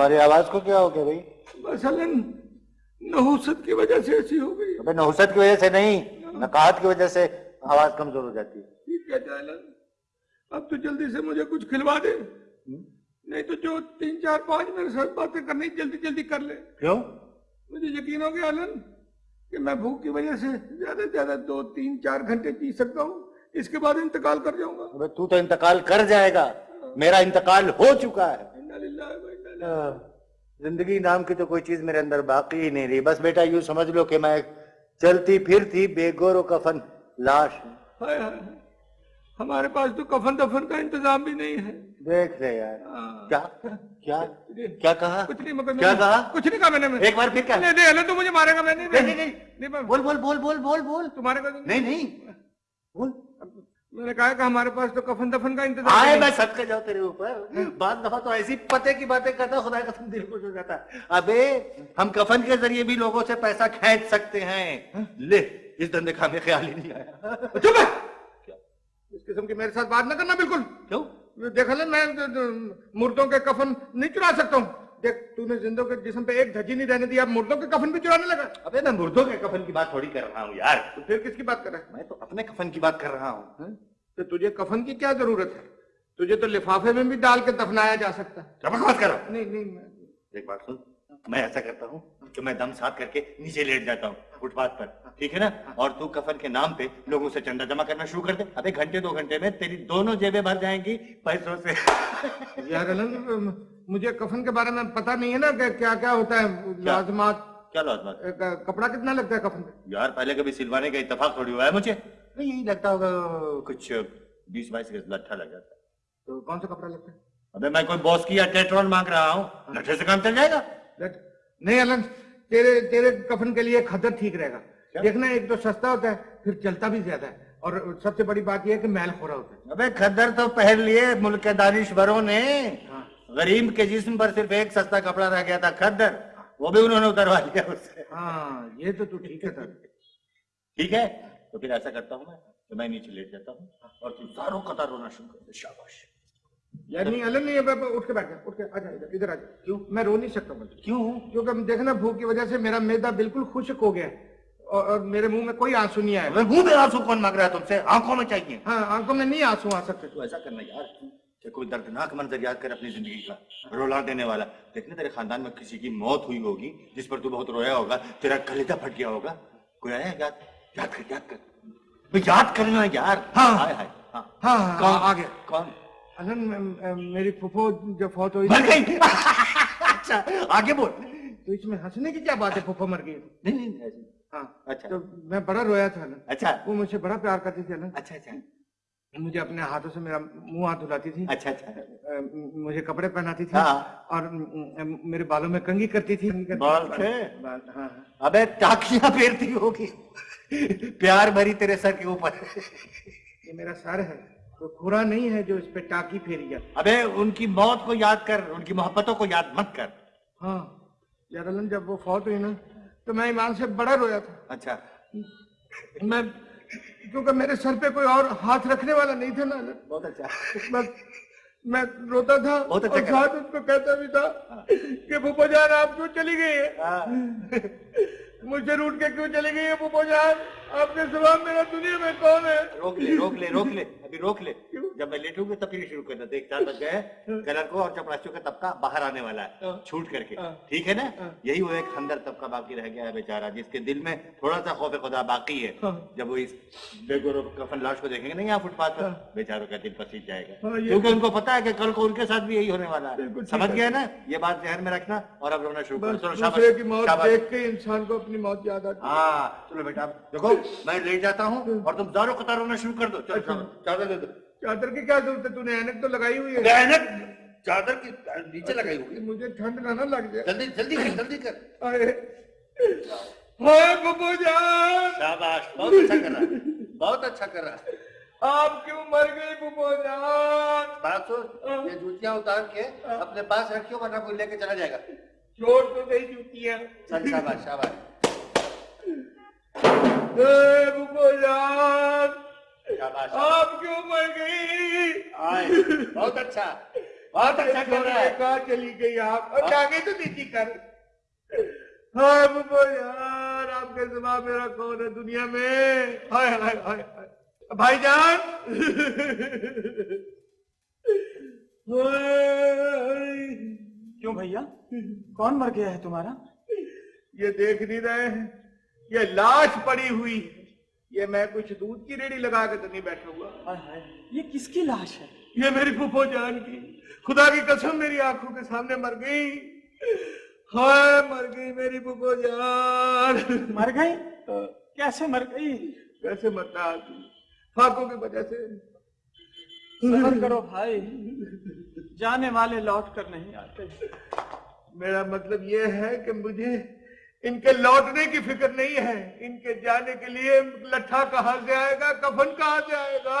تمہاری آواز کو کیا ہو گیا بھائی؟ مثلا نحوست کی وجہ سے ایسی ہو گئی۔ نحوست کی وجہ سے نہیں نقاہت کی وجہ سے آواز کمزور ہو جاتی ہے۔ اب تو جلدی سے مجھے کچھ کھلوا دے۔ نہیں تو جو تین چار پانچ میرے ساتھ باتیں کرنی جلدی جلدی کر لے۔ کیوں؟ مجھے یقین ہو گیا علن کہ میں بھوک کی وجہ سے زیادہ سے زیادہ دو تین چار گھنٹے پی سکتا ہوں۔ اس کے بعد انتقال کر جاؤں گا۔ تو تو انتقال کر جائے گا۔ میرا انتقال ہو چکا ہے۔ زندگی نام کی تو کوئی چیز میرے اندر باقی ہی نہیں رہی۔ بس بیٹا یوں سمجھ لو کہ میں چلتی پھرتی بے گور و کفن لاش۔ ہوں۔ ہمارے پاس تو کفن دفن کا انتظام بھی نہیں ہے۔ دیکھ لے یار۔ کیا؟ کیا؟ کیا کہا؟ کچھ نہیں مگر کیا کہا؟ کچھ نہیں کہا میں نے۔ ایک بار پھر کیا؟ نہیں نہیں تو مجھے مارے گا میں۔ نہیں نہیں نہیں بول بول بول بول بول بول۔ تمہارے کا نہیں نہیں۔ بول۔ میں نے کہا کہ ہمارے پاس تو کفن دفن کا انتظام آئے میں سب کے جاؤ تیرے اوپر۔ بعض دفعہ تو ایسی پتے کی باتیں کرتا خدا کا دل خوش ہو جاتا ہے۔ ابے ہم کفن کے ذریعے بھی لوگوں سے پیسہ کھینچ سکتے ہیں۔ لے اس دندے کا ہمیں خیال ہی نہیں آیا۔ چپ اس قسم کی میرے ساتھ بات نہ کرنا بالکل۔ کیوں؟ دیکھا لے میں مردوں کے کفن نہیں چرا سکتا ہوں۔ دیکھ تو نے زندوں کے جسم پہ ایک دھجی نہیں رہنے دیا مردوں کے کفن بھی چرانے لگا۔ ابے میں مردوں کے کفن کی بات تھوڑی کر رہا ہوں یار۔ تو پھر کس کی بات کر رہا ہے؟ میں تو اپنے کفن کی بات کر رہا ہوں۔ تو تجھے کفن کی کیا ضرورت ہے؟ تجھے تو لفافے میں بھی ڈال کے دفنایا جا سکتا۔ ہے بکواس کر رہا ہوں نہیں نہیں ایک بات سن میں ایسا کرتا ہوں کہ میں دم ساتھ کر کے نیچے لیٹ جاتا ہوں فٹ پاتھ پر ٹھیک ہے نا؟ اور تو کفن کے نام پہ لوگوں سے چندہ جمع کرنا شروع کر دے۔ ابھی گھنٹے دو گھنٹے میں تیری دونوں جیبیں بھر جائیں گی پیسوں سے۔ یار مجھے کفن کے بارے میں پتا نہیں ہے نا کہ کیا کیا ہوتا ہے لازمات۔ کیا لازمات؟ کپڑا کتنا لگتا ہے کفن پہ یار پہلے کبھی سلوانے کا اتفاق تھوڑی ہوا ہے مجھے۔ یہی لگتا ہوگا کچھ بیس بائیس گز لٹھا لگ جاتا ہے۔ تو کون سا کپڑا لگتا ہے؟ ابھی میں کوئی باس کی یا ٹیٹرون مانگ رہا ہوں۔ لٹھے سے کام چل جائے گا؟ نہیں علم تیرے تیرے کفن کے لیے کھدر ٹھیک رہے گا۔ دیکھنا ایک تو سستا ہوتا ہے پھر چلتا بھی زیادہ ہے۔ اور سب سے بڑی بات یہ ہے کہ میل خورا ہوتا ہے۔ ابے کھدر تو پہن لیے ملک کے دانشوروں نے۔ غریب کے جسم پر صرف ایک سستا کپڑا رہ گیا تھا کھدر وہ بھی انہوں نے اتروا لیا اس سے۔ ہاں یہ تو ٹھیک ہے ٹھیک ہے؟ تو پھر ایسا کرتا ہوں میں کہ میں نیچے لیٹ جاتا ہوں اور تو زاروں قطار رونا شروع کر دے شاباش۔ نہیں علم نہیں اٹھ کے بیٹھ جا اٹھ کے آ جا ادھر آ جا کیوں؟ میں رو نہیں سکتا بس کیوں؟ کیونکہ دیکھنا بھوک کی وجہ سے میرا میدا بالکل خشک ہو گیا ہے۔ اور میرے منہ میں کوئی آنسو نہیں آیا۔ منہ میں آنسو کون مانگ رہا ہے تم سے؟ آنکھوں میں چاہیے۔ ہاں آنکھوں میں نہیں آنسو آ سکتے۔ تو ایسا کرنا یار کہ کوئی دردناک منظر یاد کر اپنی زندگی کا رولا دینے والا۔ دیکھنا تیرے خاندان میں کسی کی موت ہوئی ہوگی جس پر تو بہت رویا ہوگا تیرا کلیجہ پھٹ گیا ہوگا۔ کوئی آیا یاد؟ یاد کر یاد کر۔ یاد کرنا یار۔ ہاں۔ ہاں۔ ہاں ہاں کون؟ آ گیا کون؟ علم میری پھپھو جو فوت ہوئی۔ مر گئی۔ اچھا آگے بول۔ تو اس میں ہنسنے کی کیا بات ہے؟ پھپھو مر گئی۔ نہیں نہیں۔ ہاں۔ اچھا۔ تو میں بڑا رویا تھا علم اچھا۔ وہ مجھ سے بڑا پیار کرتی تھی علم اچھا اچھا۔ مجھے اپنے ہاتھوں سے میرا منہ ہاتھ دھلاتی تھی۔ اچھا اچھا۔ مجھے کپڑے پہناتی تھی ہاں۔ اور میرے بالوں میں کنگھی کرتی تھی۔ بال تھے؟ بال- ہاں۔ ابے ٹاکیاں پھیرتی ہوگی۔ پیار بھری تیرے سر کے اوپر۔ یہ میرا سر ہے۔ تو کھرا نہیں ہے جو اس پہ ٹاکی پھیری جائے ابے ان کی موت کو یاد کر ان کی محبتوں کو یاد مت کر۔ ہاں۔ یار جب وہ فوت ہوئی نا تو میں ایمان سے بڑا رویا تھا۔ اچھا۔ میں کیونکہ میرے سر پہ کوئی اور ہاتھ رکھنے والا نہیں تھا نا۔ بہت اچھا۔ میں روتا تھا اچھا اور۔ ساتھ اس کو کہتا بھی تھا کہ پھپھو جان آپ کیوں چلی گئی ہے مجھ سے روٹ کے کیوں چلی گئی ہے پھپھو جان؟ آپ کے سوا میرا دنیا میں کون ہے؟ روک لے روک لے روک لے ابھی روک لے۔ جب میں لیٹوں گا تب پھر شروع کرنا۔ دیکھ چار بج گئے کلر کو اور چپڑاچوں کا طبقہ باہر آنے والا ہے چھوٹ کر کے۔ ٹھیک ہے نا؟ یہی وہ ایک خندر طبقہ باقی رہ گیا ہے بیچارہ جس کے دل میں تھوڑا سا خوف خدا باقی ہے۔ جب وہ اس بے گورو کفن لاش کو دیکھیں گے نا یہاں فٹ پاتھ پر بیچاروں کا دل پسیج جائے گا۔ ہاں، کیونکہ ان کو پتا ہے کہ کل کو ان کے ساتھ بھی یہی ہونے والا ہے۔ سمجھ۔ گیا نا؟ یہ بات ذہن میں رکھنا اور اب رونا شروع کرو۔ چلو دیکھ کے انسان کو اپنی موت یاد آتی ہے۔ ہاں چلو بیٹا دیکھو میں لے جاتا ہوں اور تم زاروں قطار رونا شروع کر دو۔ چلو چلو چادر دے دو۔ چادر کی کیا ضرورت ہے؟ تو نے اینک تو لگائی ہوئی ہے۔ اینک چادر کی نیچے لگائی ہوگی مجھے ٹھنڈ نہ نہ لگ جائے۔ جلدی جلدی کر جلدی کر۔ ہائے پھپھو جان۔ شاباش بہت اچھا کر رہا ہے۔ بہت اچھا کر رہا ہے۔ آپ کیوں مر گئی پھپھو جان؟ بات سن یہ جوتیاں اتار کے اپنے پاس رکھیو ورنہ کوئی لے کے چلا جائے گا۔ چھوڑ تو گئی جوتی ہے چل شاباش۔ شاباش پھپھو جان۔ آپ کیوں مر گئی؟ آئے۔ بہت اچھا۔ بہت اچھا کر رہا ہے۔ کہاں چلی گئی آپ۔ اور آگے تو دیتی کر۔ ہائے بابو یار آپ کے سوا میرا کون ہے دنیا میں۔ ہائے ہائے ہائے بھائی جان۔ کیوں بھائیا کون مر گیا ہے تمہارا؟ یہ دیکھ نہیں رہے ہیں۔ یہ لاش پڑی ہوئی ہے۔ یہ میں کچھ دودھ کی ریڑی لگا کے تو نہیں بیٹھا ہوا۔ یہ کس کی لاش ہے؟ یہ میری پھپھو جان کی۔ خدا کی قسم میری آنکھوں کے سامنے مر گئی۔ ہائے مر گئی میری پھپھو جان۔ مر گئی؟ ہاں۔ کیسے مر گئی؟ کیسے مرتا آدمی فاقوں کی وجہ سے۔ صبر کرو بھائی۔ جانے والے لوٹ کر نہیں آتے۔ میرا مطلب یہ ہے کہ مجھے ان کے لوٹنے کی فکر نہیں ہے۔ ان کے جانے کے لیے لٹھا کہاں سے آئے گا؟ کفن کہاں سے آئے گا؟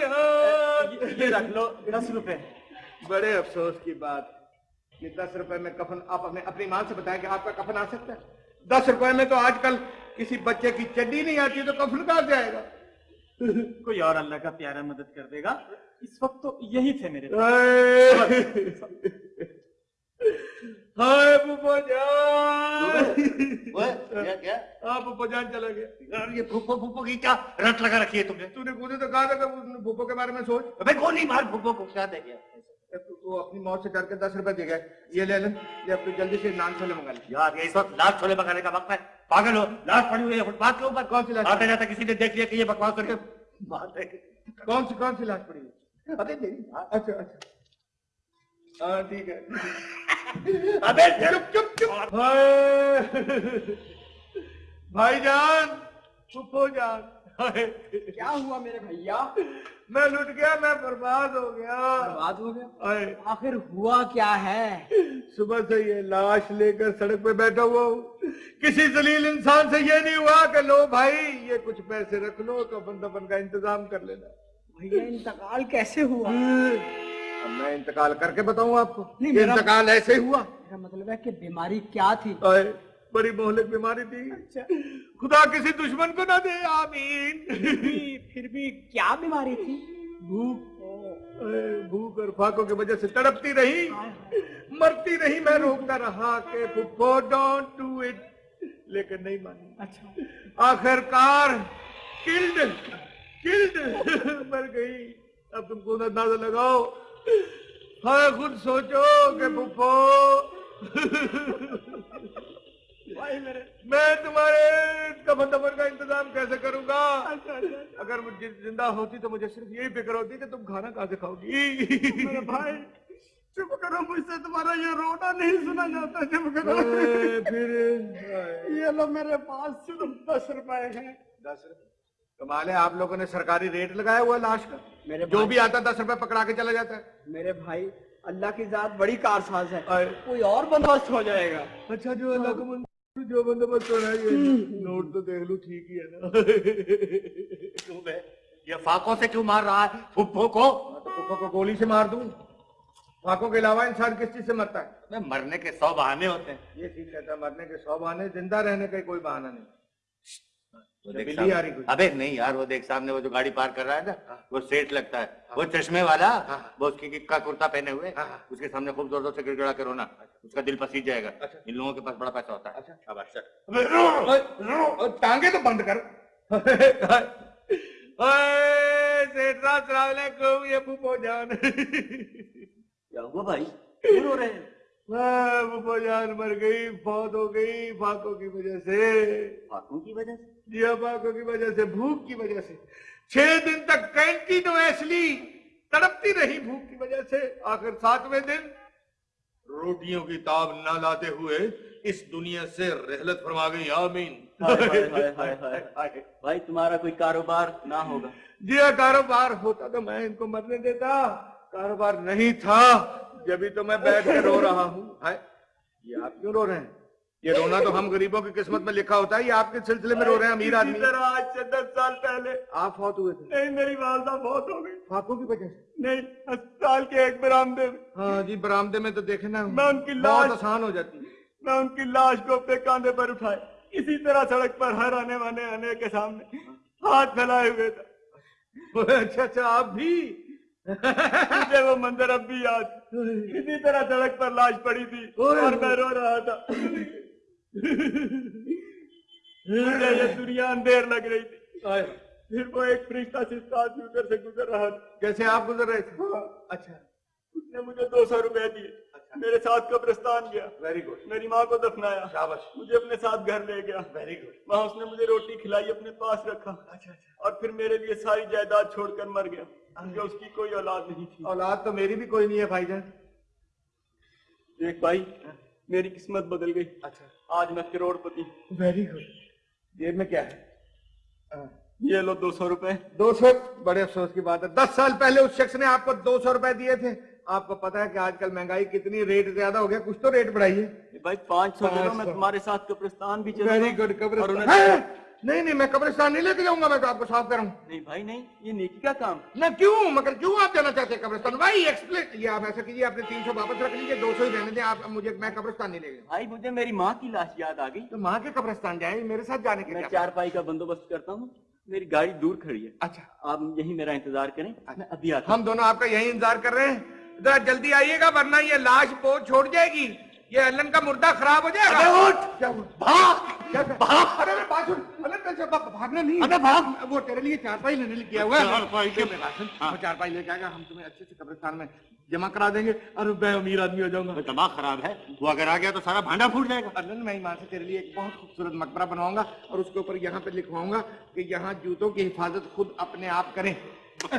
ہاں، یہ رکھ لو دس روپے۔ بڑے افسوس کی بات۔ یہ دس روپے میں کفن آپ اپنے اپنی ماں سے بتائیں کہ آپ کا کفن آ سکتا ہے۔ دس روپے میں تو آج کل کسی بچے کی چڈی نہیں آتی تو کفن کہاں سے آئے گا؟ کوئی اور اللہ کا پیارا مدد کر دے گا۔ اس وقت تو یہی تھے میرے۔ ہائے پھوپھا جان۔ کیا کیا؟ جان چلا گیا یار یہ پھوپھو پھوپھو کی کیا رٹ لگا رکھی ہے تم نے؟ تو نے خود تو کہا تھا کہ پھوپھو کے بارے میں سوچ۔ ابے کون نہیں مار پھوپھو کو؟ کیا دے گیا؟ تو اپنی موت سے ڈر کے دس روپے دے گئے۔ یہ لے لیں یہ اپنے جلدی سے نان چھولے منگا لیں۔ یار یہ اس وقت لاش چھولے منگانے کا وقت ہے۔ پاگل ہو لاش پڑی ہوئی ہے فٹ پاتھ کے اوپر؟ کون سی لاش آتا جاتا کسی نے دیکھ لیا کہ یہ بکواس کر کے بات ہے کون سی کون سی لاش پڑی ہوئی؟ ابھی میری اچھا اچھا۔ ہاں ٹھیک ہے۔ بھائی۔ جان چپ ہو جان۔ کیا ہوا میرے بھیا؟ میں لٹ گیا میں برباد ہو گیا۔ برباد ہو گیا؟ آخر ہوا کیا ہے؟ صبح سے یہ لاش لے کر سڑک پہ بیٹھا ہوا ہوں۔ کسی ذلیل انسان سے یہ نہیں ہوا کہ لو بھائی یہ کچھ پیسے رکھ لو کفن دفن کا انتظام کر لینا۔ بھیا انتقال کیسے ہوا؟ اب میں انتقال کر کے بتاؤں آپ کو انتقال ایسے ہوا؟ میرا مطلب ہے کہ بیماری کیا تھی؟ بڑی مہلک بیماری تھی۔ اچھا۔ خدا کسی دشمن کو نہ دے آمین۔ پھر بھی کیا بیماری تھی؟ بھوک۔ بھوک اور فاقوں کی وجہ سے تڑپتی رہی۔ مرتی رہی میں روکتا رہا کہ پھپھو ڈونٹ ڈو اٹ لیکن نہیں مانی۔ اچھا۔ آخر کار کلڈ کلڈ مر گئی۔ اب تم کو اندازہ لگاؤ۔ خود سوچو کہ پپو میں تمہارے کفن دفن کا انتظام کیسے کروں گا؟ اچھا، اچھا، اچھا۔ اگر زندہ ہوتی تو مجھے صرف یہی فکر ہوتی کہ تم کھانا کہاں سے کھاؤ گی؟ بھائی چپ کرو مجھ سے تمہارا یہ رونا نہیں سنا جاتا چپ کرو۔ پھر۔ یہ لو میرے پاس صرف دس روپئے ہیں۔ دس کمال آپ لوگوں نے سرکاری ریٹ لگایا ہوا لاش کا۔ جو بھی آتا دس روپے پکڑا کے چلا جاتا ہے۔ میرے بھائی اللہ کی ذات بڑی کار ساز ہے کوئی اور بندوبست ہو جائے گا۔ اچھا جو اللہ کو جو بندوبست ہو رہا ہے نوٹ تو دیکھ لو ٹھیک ہی ہے نا۔ یہ فاقوں سے کیوں مار رہا ہے؟ پھپھو کو پھپھو کو گولی سے مار دوں۔ فاقوں کے علاوہ انسان کس چیز سے مرتا ہے؟ مرنے کے سو بہانے ہوتے ہیں۔ یہ ٹھیک کہتا ہے مرنے کے سو بہانے زندہ رہنے کا کوئی بہانہ نہیں۔ ابھی ہاں، نہیں یار وہ دیکھ سامنے وہ جو گاڑی پار کر رہا ہے نا ہاں۔ وہ سیٹ لگتا ہے۔ ہاں۔ وہ چشمے والا وہ اس کی کا کرتا پہنے ہوئے اس کے سامنے خوب زور زور سے گڑگڑا کرو نا اچھا۔ اس کا دل پسیج جائے گا۔ اچھا۔ ان لوگوں کے پاس بڑا پیسہ ہوتا ہے۔ اچھا۔ تو بند کر۔ سیٹ السلام علیکم یہ پھوپھو جان کیا ہوا بھائی؟ رو رہے ہیں؟ وہ جان مر گئی فوت ہو گئی فاقوں کی وجہ سے۔ فاقوں کی وجہ سے؟ جی ہاں فاقوں کی وجہ سے بھوک کی وجہ سے۔ چھ دن تک کینٹی تو ایس لی تڑپتی رہی بھوک کی وجہ سے۔ آخر ساتویں دن روٹیوں کی تاب نہ لاتے ہوئے اس دنیا سے رحلت فرما گئی۔ آمین۔ بھائی تمہارا کوئی کاروبار نہ ہوگا۔ جی ہاں کاروبار ہوتا تو میں ان کو مرنے دیتا کاروبار نہیں تھا۔ جب جبھی تو میں بیٹھ کے رو رہا ہوں۔ یہ آپ کیوں رو رہے ہیں؟ یہ رونا تو ہم غریبوں کی قسمت میں لکھا ہوتا ہے یہ آپ کے سلسلے میں رو رہے ہیں امیر آدمی۔ آج سے دس سال پہلے۔ آپ فوت ہوئے تھے۔ نہیں میری والدہ فوت ہو گئی۔ فاقوں کی وجہ سے؟ نہیں سال کے ایک برامدے میں۔ ہاں جی برامدے میں تو دیکھنا میں ان کی لاش بہت آسان ہو جاتی میں ان کی لاش کو اپنے کاندھے پر اٹھائے اسی طرح سڑک پر ہر آنے وانے آنے کے سامنے ہاتھ پھیلائے ہوئے تھا اچھا اچھا آپ بھی؟ مجھے وہ منظر اب بھی یاد اسی طرح سڑک پر لاش پڑی تھی اور میں رو رہا تھا۔ مجھے یہ دنیا اندھیر لگ رہی تھی۔ پھر وہ ایک فرشتہ سے ساتھ گزر سے گزر رہا تھا۔ جیسے آپ گزر رہے تھے؟ ہاں۔ اچھا۔ اس نے مجھے دو سو روپے دیے۔ اچھا۔ میرے ساتھ قبرستان گیا۔ ویری گڈ میری ماں کو دفنایا۔ مجھے اپنے ساتھ گھر لے گیا۔ ویری گڈ وہاں اس نے مجھے روٹی کھلائی اپنے پاس رکھا۔ اچھا اچھا۔ اور پھر میرے لیے ساری جائیداد چھوڑ کر مر گیا۔ جو اس کی کوئی اولاد نہیں تھی۔ اولاد تو میری بھی کوئی نہیں ہے بھائی جان۔ دیکھ بھائی میری قسمت بدل گئی۔ اچھا۔ آج میں کروڑ پتی ویری گڈ یہ میں کیا ہے؟ ہاں۔ یہ لو دو سو روپے۔ دو سو بڑے افسوس کی بات ہے۔ دس سال پہلے اس شخص نے آپ کو دو سو روپے دیے تھے۔ آپ کو پتا ہے کہ آج کل مہنگائی کتنی ریٹ زیادہ ہو گیا۔ کچھ تو ریٹ بڑھائی ہے بھائی پانچ سو میں تمہارے ساتھ قبرستان بھی چلے ویری گڈ قبرستان نہیں نہیں میں قبرستان نہیں لے کے جاؤں گا میں تو آپ کو صاف کروں۔ نہیں بھائی نہیں یہ نیکی کا کام نہ کیوں؟ مگر کیوں آپ جانا چاہتے ہیں قبرستان؟ بھائی ایکسپلین یہ آپ ایسا کیجیے آپ نے تین سو واپس رکھ لیجیے دو سو ہی رہنے دیں آپ مجھے میں قبرستان نہیں لے گیا بھائی مجھے میری ماں کی لاش یاد آ گئی۔ تو ماں کے قبرستان جائیں میرے ساتھ جانے کے میں چار پائی کا بندوبست کرتا ہوں۔ میری گاڑی دور کھڑی ہے۔ اچھا۔ آپ یہی میرا انتظار کریں ابھی ہم دونوں آپ کا یہی انتظار کر رہے ہیں۔ ذرا جلدی آئیے گا ورنہ یہ لاش بہت چھوڑ جائے گی۔ یہ ایلن کا مردہ خراب ہو جائے گا؟ اٹھ! بھاگ! بھاگ! ارے بھاگ الن سے بھاگنا نہیں۔ ارے بھاگ! وہ تیرے لیے چار پائی لینے کیا ہوا ہے؟ چار پائی کے ہاں۔ چار پائی لے کے آئے ہم تمہیں اچھے سے قبرستان میں جمع کرا دیں گے۔ اور بے امیر آدمی ہو جاؤں گا۔ دماغ خراب ہے۔ وہ اگر آ گیا تو سارا بھانڈا پھوٹ جائے گا۔ ارلن میں ایمان سے تیرے لیے ایک بہت خوبصورت مقبرہ بنواؤں گا اور اس کے اوپر یہاں پہ لکھواؤں گا کہ یہاں جوتوں کی حفاظت خود اپنے آپ کریں۔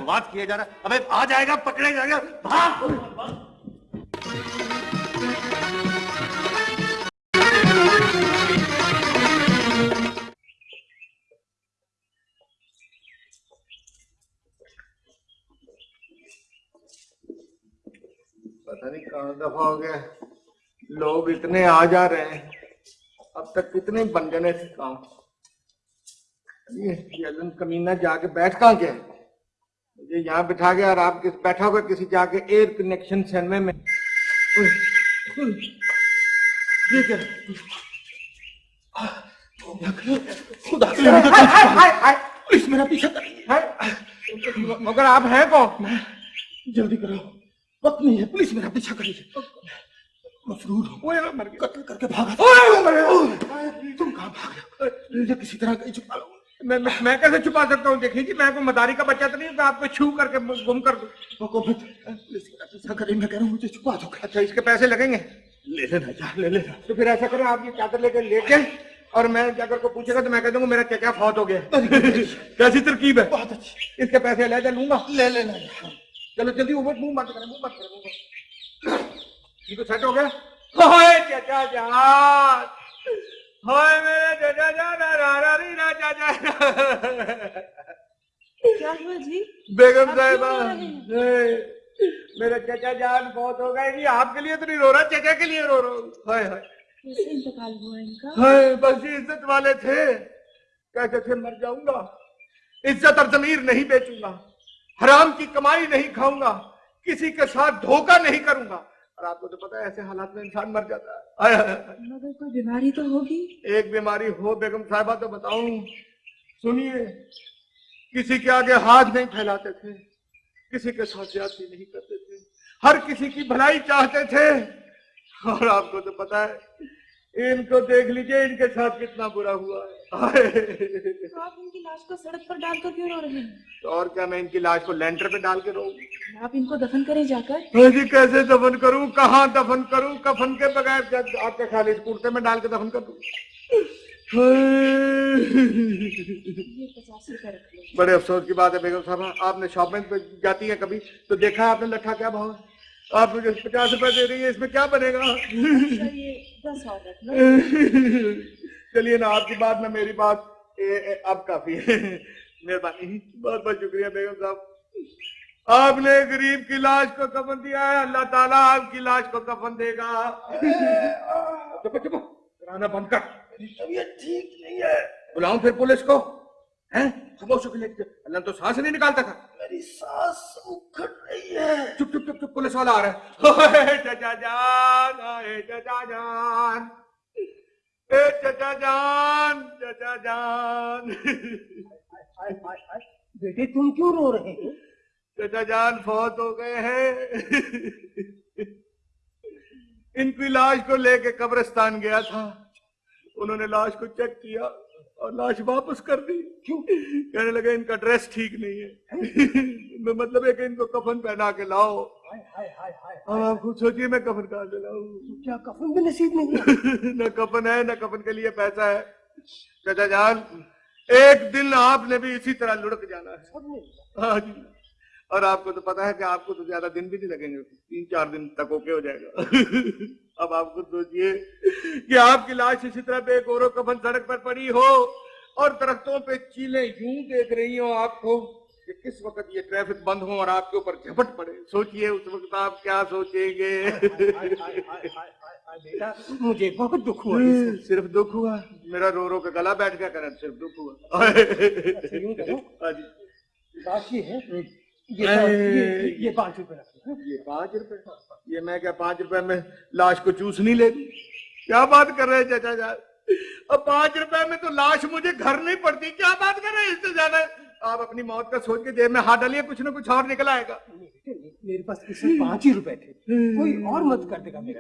بات کیا جا رہا ہے۔ ابھی آ جائے گا پکڑے جائے گا۔ بھاگ! دفعہ ہو گیا لوگ اتنے آ جا رہے ہیں۔ اب تک کتنے بن جانے سے کام۔ یہ کمینہ جا کے بیٹھ کہاں کے مجھے یہاں بٹھا گیا اور آپ کس بیٹھا ہوگا کسی جا کے ایئر کنیکشن سینوے میں؟ میرا پیچھا مگر آپ ہیں کون؟ جلدی کرو۔ وقت نہیں ہے پولیس میرا پیچھا کر رہی ہے مفرور ہوں مر گیا۔ قتل کر کے بھاگا تھا تم کہاں بھاگ رہے کسی طرح کہیں چھپا لوں میں کیسے چھپا سکتا ہوں؟ دیکھیں جی میں کوئی مداری کا بچہ تو نہیں کہ آپ کو چھو کر کے گم کر دوں۔ حکومت پیسہ کریں میں کہہ رہا ہوں مجھے چھپا دو۔ اچھا اس کے پیسے لگیں گے؟ لے لینا جا لے لینا۔ تو پھر ایسا کریں آپ یہ چادر لے کے لے کے اور میں کیا کر کو پوچھے گا تو میں کہہ دوں گا میرا کیا فوت ہو گیا؟ کیسی ترکیب ہے؟ بہت اچھی۔ اس کے پیسے لے جا لوں گا۔ لے لینا چلو جلدی اوپر منہ بند کریں منہ بند کریں منہ یہ تو سیٹ ہو گیا۔ ہوئے چچا جان۔ ہوئے میرے چچا جان را را ری را چچا کیا ہوا جی؟ بیگم صاحبہ میرے چچا جان بہت ہو گئے۔ جی آپ کے لیے تو نہیں رو رہا چچا کے لیے رو رہا ہوں۔ ہائے ہائے۔ انتقال ہوا ان کا؟ ہائے بس یہ عزت والے تھے۔ کہتے تھے مر جاؤں گا۔ عزت اور ضمیر نہیں بیچوں گا۔ حرام کی کمائی نہیں کھاؤں گا کسی کے ساتھ دھوکہ نہیں کروں گا۔ اور آپ کو تو پتا ہے ایسے حالات میں انسان مر جاتا ہے۔ کوئی بیماری تو ہوگی؟ ایک بیماری ہو بیگم صاحبہ تو بتاؤں۔ سنیے کسی کے آگے ہاتھ نہیں پھیلاتے تھے کسی کے ساتھ زیادتی نہیں کرتے تھے۔ ہر کسی کی بھلائی چاہتے تھے اور آپ کو تو پتا ہے ان کو دیکھ لیجیے ان کے ساتھ کتنا برا ہوا ہے۔ آپ ان کی لاش کو سڑک پر ڈال کر کیوں رو رہے ہیں؟ اور کیا میں ان کی لاش کو لینٹر پہ ڈال کے رو آپ ان کو دفن کریں جا کر؟ کیسے دفن کروں؟ کہاں دفن کروں؟ کفن کے بغیر آپ کے خالد کرتے میں ڈال کے دفن کر دوں؟ بڑے افسوس کی بات ہے بیگم صاحب آپ نے شاپ میں جاتی ہیں کبھی؟ تو دیکھا آپ نے لٹھا کیا بھاؤ آپ مجھے پچاس روپے دے رہی ہے اس میں کیا بنے گا؟ چلیے نا، آپ کی بات نہ میری بات اب کافی ہے۔ مہربانی، بہت بہت شکریہ، بیگم صاحب۔ آپ نے غریب کی لاش کو کفن دیا ہے، اللہ تعالیٰ آپ کی لاش کو کفن دے گا۔ کرانا بند کر۔ طبیعت ٹھیک نہیں ہے۔ بلاؤں پھر پولیس کو خاموش اللہ تو سانس نہیں نکالتا تھا۔ میری سانس اکھڑ رہی ہے۔ چپ چپ چپ چپ پولیس والا آ رہا ہے۔ چچا جان اے چچا جان۔ اے چچا جان چچا جان۔ بیٹے تم کیوں رو رہے ہو؟ چچا جان فوت ہو گئے ہیں۔ ان کی لاش کو لے کے قبرستان گیا تھا۔ انہوں نے لاش کو چیک کیا۔ اور لاش واپس کر دی۔ کیوں؟ کہنے لگے ان کا ڈریس ٹھیک نہیں ہے۔ مطلب ہے کہ ان کو کفن پہنا کے لاؤ۔ اب آپ خود سوچیے میں کفن کہاں سے لاؤں؟ کیا کفن بھی نصیب نہیں نہ کفن ہے نہ کفن کے لیے پیسہ ہے۔ چچا جان ایک دن آپ نے بھی اسی طرح لڑک جانا ہے۔ ہاں جی۔ اور آپ کو تو پتا ہے کہ آپ کو تو زیادہ دن بھی نہیں لگیں گے تین چار دن تک اوکے ہو جائے گا۔ اب آپ خود سوچئے کہ آپ کی لاش اسی طرح بے گورو کفن سڑک پر پڑی ہو اور درختوں پہ چیلیں یوں دیکھ رہی ہوں آپ کو کہ کس وقت یہ ٹریفک بند ہو اور آپ کے اوپر جھپٹ پڑے۔ سوچئے اس وقت آپ کیا سوچیں گے؟ مجھے بہت دکھ ہوا۔ صرف دکھ ہوا؟ میرا رو رو کے گلا بیٹھ گیا کریں صرف دکھ ہوا۔ لاش یہ ہے یہ پانچ- روپے یہ پانچ روپے؟ یہ میں کیا پانچ روپے میں لاش کو چوس نہیں لیتی کیا بات کر رہے چچا جان؟ اب پانچ روپے میں تو لاش مجھے گھر نہیں پڑتی کیا بات کر رہے ہیں اس سے زیادہ؟ آپ اپنی موت کا سوچ کے جیب میں ہاتھ ڈالیے کچھ نہ کچھ اور نکل آئے گا۔ میرے پاس اس میں پانچ ہی روپے تھے۔ کوئی اور مت کر دے گا میرا۔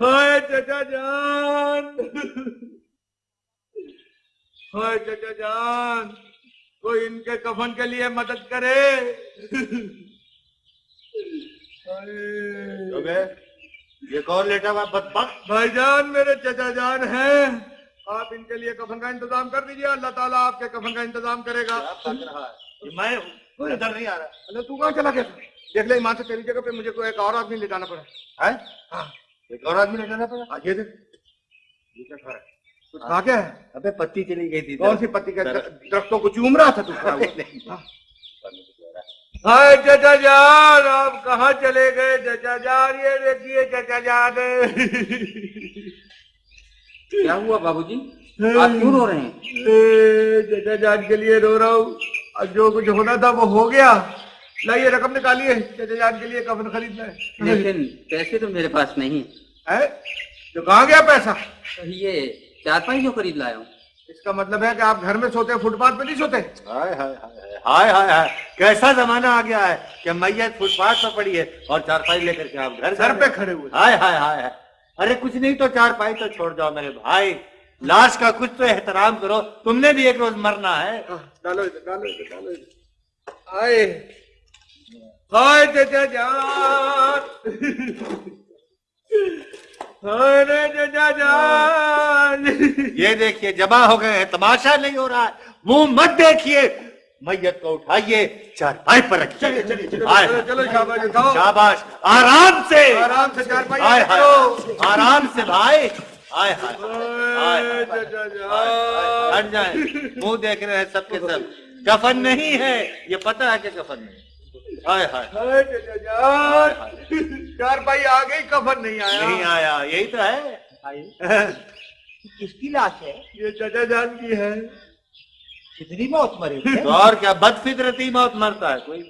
ہائے چچا جان! ہائے چچا جان! کوئی ان کے کفن کے لیے مدد کرے۔ یہ کون لیٹا ہوا بدبخت؟ بھائی جان میرے چچا جان ہیں۔ آپ ان کے لیے کفن کا انتظام کر دیجیے اللہ تعالیٰ آپ کے کفن کا انتظام کرے گا۔ میں کوئی ادھر نہیں آ رہا۔ اللہ تو کہاں چلا گیا؟ دیکھ لے ایمان سے تیری جگہ پہ مجھے کوئی ایک اور آدمی لے جانا پڑا۔ ہاں۔ ایک اور آدمی لیٹانا پڑا؟ آج یہ دیکھ۔ یہ کیا کھا رہا ہے؟ کھا ابے پتی چلی گئی تھی۔ کون سی پتی کا درختوں کو چوم رہا تھا تو؟ ہائے چچا جان آپ کہاں چلے گئے؟ چچا جان یہ دیکھیے چچا جان کیا ہوا بابو جی آپ کیوں رو رہے ہیں؟ چچا جان کے لیے رو رہا ہوں۔ اور جو کچھ ہونا تھا وہ ہو گیا۔ لائیے رقم نکالیے۔ چچا جان کے لیے کفن خریدنا ہے۔ لیکن پیسے تو میرے پاس نہیں۔ ہے؟ تو کہاں گیا پیسہ؟ یہ چار پانچ جو خرید لایا ہوں۔ اس کا مطلب ہے کہ آپ گھر میں سوتے فٹ پاتھ پہ نہیں سوتے؟ ہائے ہائے ہائے کیسا زمانہ آ گیا ہے کہ میت فٹ پاتھ پر پڑی ہے اور چار پائی لے کر کے آپ گھر سر پہ کھڑے ہوئے۔ ہائے ہائے ہائے ارے کچھ نہیں تو چار پائی تو چھوڑ جاؤ میرے بھائی۔ لاش کا کچھ تو احترام کرو۔ تم نے بھی ایک روز مرنا ہے۔ ڈالو ادھر ڈالو ڈالو ادھر۔ آئے۔ ہائے جان۔ یہ دیکھیے جمع ہو گئے ہیں تماشا نہیں ہو رہا ہے۔ منہ مت دیکھیے۔ میت کو اٹھائیے چار پائی پر رکھیے۔ شاباش آرام سے۔ آرام سے آرام بھائی۔ ہائے ہائے منہ دیکھ رہے ہیں سب کے سب۔ کفن نہیں ہے یہ پتہ ہے کہ کفن نہیں چار پائی آ گئی کفن نہیں نہیں آیا آیا یہی تو ہے۔ کس کی لاش ہے؟ یہ چچا جان کی ہے۔ کتنی موت مرے اور کیا بد فطرتی موت مرتا ہے کوئی؟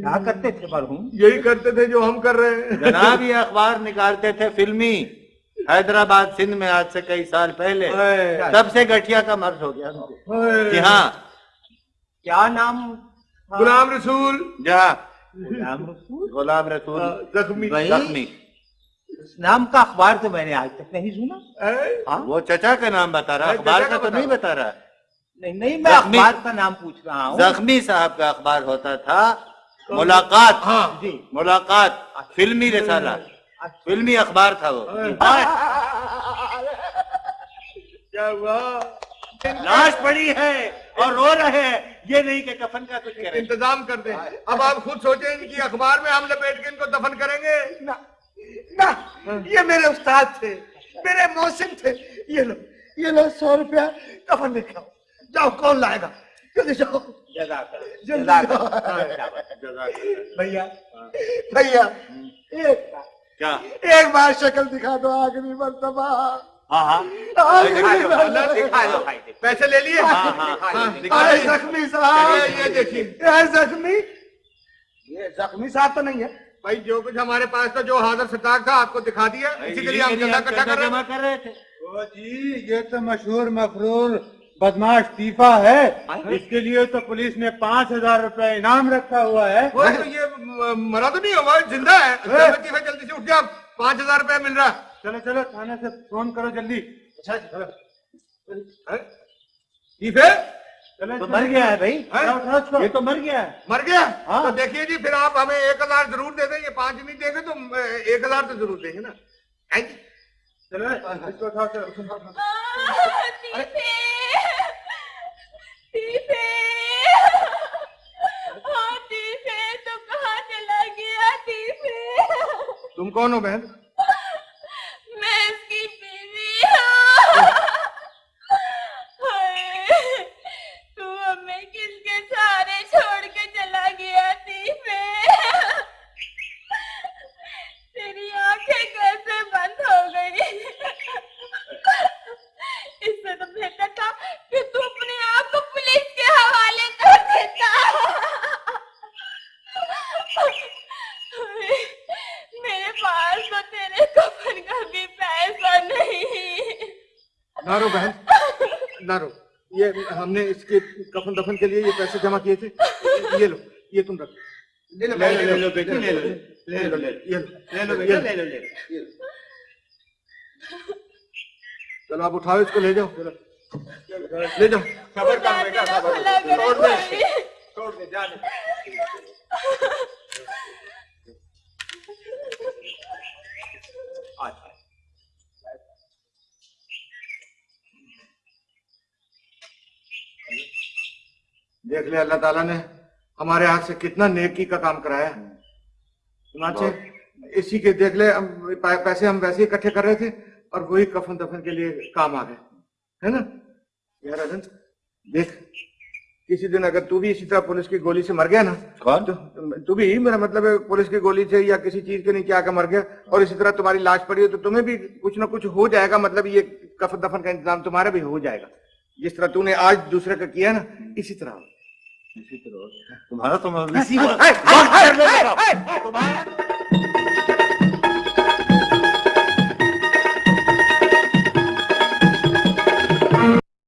کیا کرتے تھے مرحوم؟ یہی کرتے تھے جو ہم کر رہے ہیں۔ جناب یہ اخبار نکالتے تھے فلمی۔ حیدرآباد سندھ میں آج سے کئی سال پہلے۔ تب سے گٹھیا کا مرض ہو گیا۔ ان کو جی ہاں۔ کیا نام؟ غلام رسول۔ جا۔ غلام رسول؟ غلام رسول۔ زخمی۔ زخمی۔ اس نام کا اخبار تو میں نے آج تک نہیں سنا۔ ہے؟ وہ چچا کا نام بتا رہا اخبار کا تو نہیں۔ بتا رہا۔ نہیں نہیں میں زخمی- اخبار کا نام پوچھ رہا ہوں۔ زخمی صاحب کا اخبار ہوتا تھا۔ ملاقات۔ ہاں۔ جی۔ ملاقات۔ فلمی رسالہ۔ فلمی اخبار تھا وہ۔ کیا ہوا؟ لاش پڑی ہے اور رو رہے ہیں۔ یہ نہیں کہ کفن کا کچھ کریں۔ انتظام کر دیں۔ اب آپ خود سوچیں ان کی اخبار میں ہم لپیٹ کے ان کو دفن کریں گے۔ نہ یہ میرے استاد تھے میرے موسم تھے۔ یہ لو یہ لو سو روپیہ کفن میں کھاؤ۔ جاؤ کون لائے گا؟ جلدی جاؤ۔ جلدی جاؤ۔ بھیا بھیا ایک کیا؟ ایک بار شکل دکھا دو آخری مرتبہ۔ ہاں، پیسے ہاں، زخمی جو کچھ ہمارے پاس تھا جو حاضر سٹاک تھا آپ کو دکھا دیا۔ اسی کے لیے ہم کر رہے تھے۔ جی یہ تو مشہور مفرور بدماش تیفا ہے۔ اس کے لیے تو پولیس نے پانچ ہزار روپے انعام رکھا ہوا ہے۔ یہ مرا تو نہیں ہوا زندہ ہے۔ جلدی سے اٹھ پانچ ہزار روپے مل رہا۔ چلو چلو تھانے سے فون کرو جلدی۔ اچھا تو مر گیا ہے بھائی۔ ہاں؟ یہ تو مر گیا ہے۔ مر گیا؟ ہاں۔ تو دیکھیے جی پھر آپ ہمیں ایک ہزار ضرور دے دیں یہ پانچ نہیں دیں گے تو ایک ہزار تو ضرور دیں گے نا۔ ہاں جی۔ تم کون ہو بہن؟ بہتر تھا کہ تو اپنے آپ کو پولیس کے حوالے کر دیتا میرے پاس تو تیرے کفن کا بھی پیسہ نہیں نہ رو بہن نہ رو یہ ہم نے اس کے کفن دفن کے لیے یہ پیسے جمع کیے تھے یہ لو یہ تم رکھو لے لو لے لو بیٹے لے لو لے لو لے لو لے لو لے لو چلو آپ اٹھاؤ اس کو لے جاؤ۔ لے جاؤ۔ دیکھ لے اللہ تعالیٰ نے ہمارے ہاتھ سے کتنا نیکی کا کام کرایا اسی کے دیکھ لے پیسے ہم ویسے اکٹھے کر رہے تھے۔ اور وہی کفن دفن کے لیے کام آ گئے ہے نا یار حسن دیکھ کسی دن اگر تو بھی اسی طرح پولیس کی گولی سے مر گیا نا تو بھی میرا مطلب ہے پولیس کی گولی سے یا کسی چیز کے نیچے آ کر مر گیا اور اسی طرح تمہاری لاش پڑی ہو تو تمہیں بھی کچھ نہ کچھ ہو جائے گا مطلب یہ کفن دفن کا انتظام تمہارا بھی ہو جائے گا جس طرح تو نے آج دوسرے کا کیا نا اسی طرح اسی طرح تمہارا تمہارا